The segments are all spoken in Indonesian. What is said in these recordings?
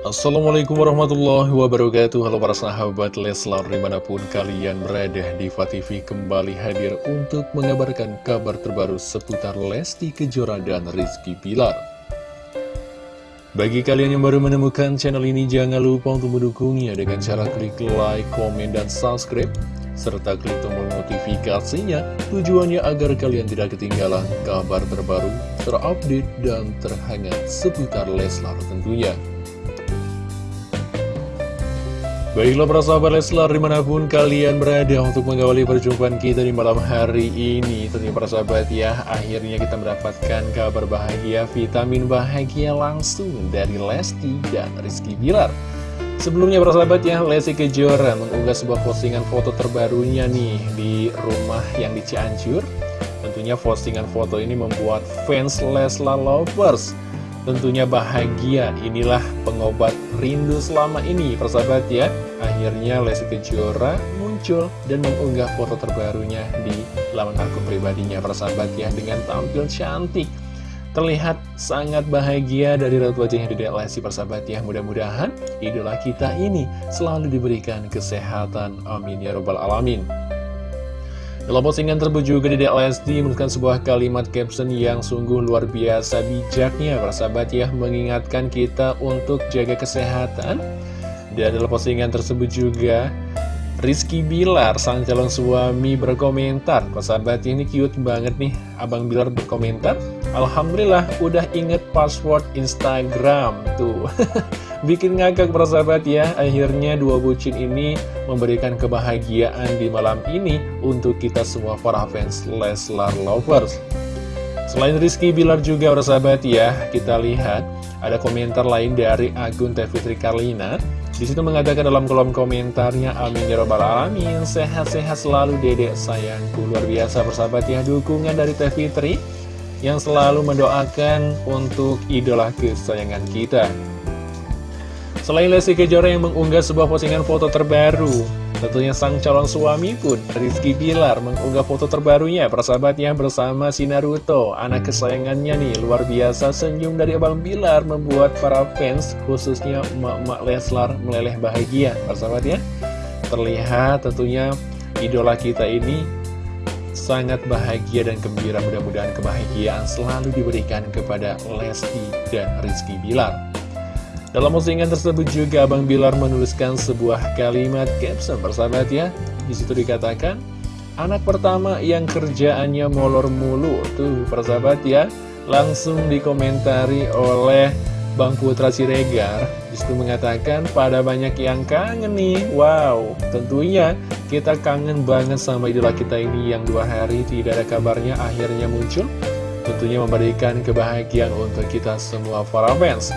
Assalamualaikum warahmatullahi wabarakatuh Halo para sahabat Leslar di mana pun kalian berada Diva TV kembali hadir untuk mengabarkan kabar terbaru seputar Lesti Kejora dan Rizky Pilar Bagi kalian yang baru menemukan channel ini jangan lupa untuk mendukungnya dengan cara klik like, komen, dan subscribe serta klik tombol notifikasinya tujuannya agar kalian tidak ketinggalan kabar terbaru, terupdate, dan terhangat seputar Leslar tentunya. Baiklah para sahabat Leslar di mana pun kalian berada untuk mengawali perjumpaan kita di malam hari ini. Tentunya para sahabat ya akhirnya kita mendapatkan kabar bahagia vitamin bahagia langsung dari Lesti dan Rizky Bilar. Sebelumnya para sahabat ya Lesti Kejora mengunggah sebuah postingan foto terbarunya nih di rumah yang di Cianjur. Tentunya postingan foto ini membuat fans Leslar Lovers Tentunya bahagia, inilah pengobat rindu selama ini persahabat ya. Akhirnya Lesti Kejora muncul dan mengunggah foto terbarunya di laman akun pribadinya persahabat ya Dengan tampil cantik. Terlihat sangat bahagia dari raut wajahnya Dedek Lesti persahabat ya. Mudah-mudahan idola kita ini selalu diberikan kesehatan. Amin ya robbal alamin dalam postingan tersebut juga Dedek Lesti menuliskan sebuah kalimat caption yang sungguh luar biasa bijaknya para sahabat ya mengingatkan kita untuk jaga kesehatan. Dan dalam postingan tersebut juga Rizky Bilar, sang calon suami berkomentar Para sahabat ini cute banget nih. Abang Bilar berkomentar Alhamdulillah udah inget password Instagram. Tuh Bikin ngakak persahabat ya. Akhirnya dua bucin ini memberikan kebahagiaan di malam ini Untuk kita semua para fans Leslar Lovers. Selain Rizky Bilar juga persahabat ya Kita lihat ada komentar lain dari akun Teh Fitri Karlina. Di situ mengatakan dalam kolom komentarnya Amin ya robbal alamin. Sehat-sehat selalu dedek sayangku. Luar biasa persahabat ya. Dukungan dari Teh Yang selalu mendoakan untuk idola kesayangan kita Selain Lesti Kejora yang mengunggah sebuah postingan foto terbaru, tentunya sang calon suami pun, Rizky Bilar, mengunggah foto terbarunya persahabatnya bersama si Naruto, anak kesayangannya nih, luar biasa senyum dari Abang Bilar membuat para fans, khususnya emak-emak Leslar, meleleh bahagia, persahabatnya. Terlihat tentunya idola kita ini sangat bahagia dan gembira mudah-mudahan kebahagiaan selalu diberikan kepada Lesti dan Rizky Bilar. Dalam postingan tersebut juga Abang Bilar menuliskan sebuah kalimat caption bersahabat ya. Di situ dikatakan, anak pertama yang kerjaannya molor mulu. Tuh persahabat ya, langsung dikomentari oleh Bang Putra Siregar. Di situ mengatakan, pada banyak yang kangen nih. Wow, tentunya kita kangen banget sama idola kita ini yang dua hari tidak ada kabarnya akhirnya muncul. Tentunya memberikan kebahagiaan untuk kita semua para fans.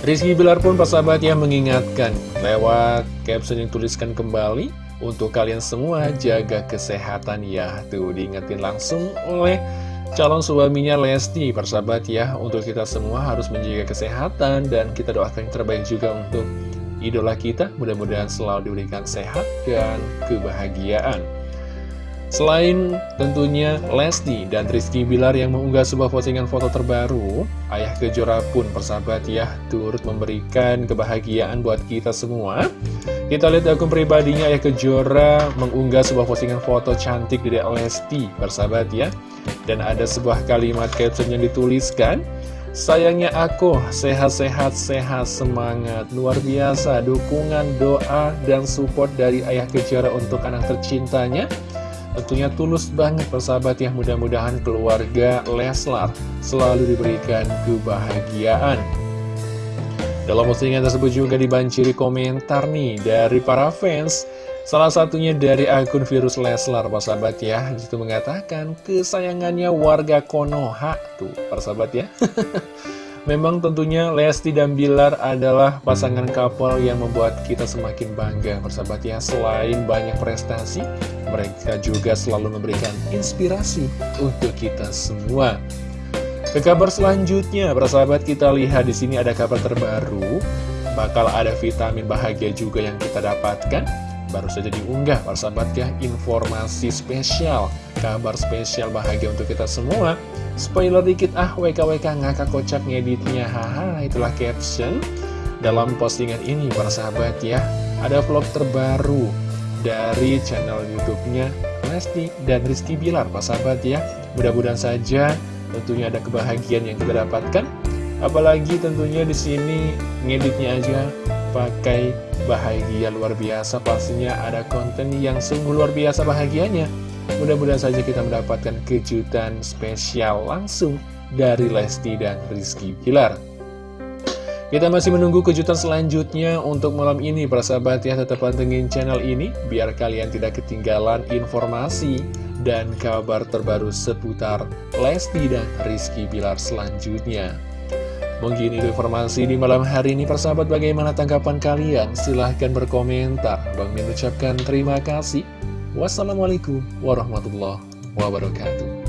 Rizky Bilar pun persahabat ya mengingatkan lewat caption yang tuliskan kembali untuk kalian semua jaga kesehatan ya. Tuh diingetin langsung oleh calon suaminya Lesti persahabat ya. Untuk kita semua harus menjaga kesehatan dan kita doakan yang terbaik juga untuk idola kita. Mudah-mudahan selalu diberikan sehat dan kebahagiaan Selain tentunya Lesti dan Rizky Bilar yang mengunggah sebuah postingan foto terbaru, Ayah Kejora pun persahabat ya turut memberikan kebahagiaan buat kita semua. Kita lihat akun pribadinya Ayah Kejora mengunggah sebuah postingan foto cantik dari Lesti, persahabat ya. Dan ada sebuah kalimat caption yang dituliskan, Sayangnya aku sehat-sehat sehat semangat luar biasa dukungan doa dan support dari ayah Kejora untuk anak tercintanya Tentunya tulus banget persahabat ya mudah-mudahan keluarga Leslar selalu diberikan kebahagiaan. Dalam postingan tersebut juga dibanjiri komentar nih dari para fans. Salah satunya dari akun virus Leslar, persahabat ya. Di situ mengatakan kesayangannya warga Konoha. Tuh, persahabat ya. Memang tentunya Lesti dan Bilar adalah pasangan couple yang membuat kita semakin bangga persahabat ya. Selain banyak prestasi, mereka juga selalu memberikan inspirasi untuk kita semua. Ke kabar selanjutnya, persahabat kita lihat di sini ada kabar terbaru. Bakal ada vitamin bahagia juga yang kita dapatkan Baru saja diunggah persahabat ya informasi spesial. Kabar spesial bahagia untuk kita semua. Spoiler dikit ah WKWK ngakak kocak ngeditnya. Haha itulah caption dalam postingan ini para sahabat ya. Ada vlog terbaru dari channel YouTube-nya Lesti dan Rizky Bilar para sahabat ya. Mudah-mudahan saja tentunya ada kebahagiaan yang kita dapatkan. Apalagi tentunya di sini ngeditnya aja pakai bahagia luar biasa. Pastinya ada konten yang sungguh luar biasa bahagianya. Mudah-mudahan saja kita mendapatkan kejutan spesial langsung dari Lesti dan Rizky Pilar kita masih menunggu kejutan selanjutnya untuk malam ini para sahabat ya. Tetap pantengin channel ini biar kalian tidak ketinggalan informasi dan kabar terbaru seputar Lesti dan Rizky Bilar selanjutnya. Mungkin itu informasi di malam hari ini persahabat bagaimana tanggapan kalian? Silahkan berkomentar. Bang Min ucapkan terima kasih. Wassalamualaikum warahmatullahi wabarakatuh.